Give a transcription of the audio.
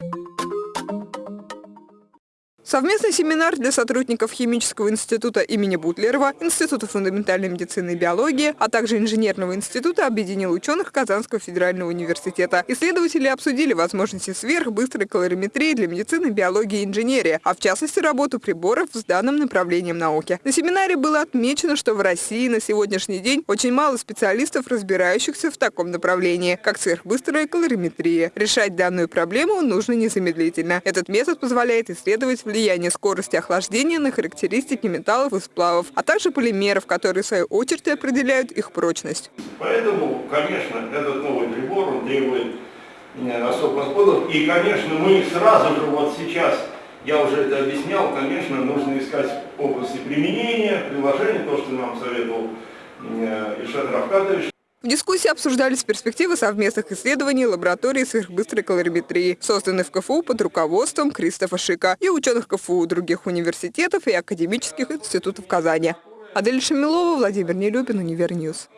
you Совместный семинар для сотрудников Химического института имени Бутлерова, Института фундаментальной медицины и биологии, а также Инженерного института объединил ученых Казанского федерального университета. Исследователи обсудили возможности сверхбыстрой калориметрии для медицины, биологии и инженерии, а в частности работу приборов с данным направлением науки. На семинаре было отмечено, что в России на сегодняшний день очень мало специалистов, разбирающихся в таком направлении, как сверхбыстрая калориметрия. Решать данную проблему нужно незамедлительно. Этот метод позволяет исследовать влияние влияние скорости охлаждения на характеристики металлов и сплавов, а также полимеров, которые в свою очередь определяют их прочность. Поэтому, конечно, этот новый прибор он требует особых подходов. И, конечно, мы сразу же вот сейчас, я уже это объяснял, конечно, нужно искать области применения, приложения, то, что нам советовал э, Ильшат Равкатович. В дискуссии обсуждались перспективы совместных исследований лаборатории сверхбыстрой калориметрии, созданной в КФУ под руководством Кристофа Шика и ученых КФУ других университетов и академических институтов Казани. Адель Шамилова, Владимир Нелюбин, Универньюз.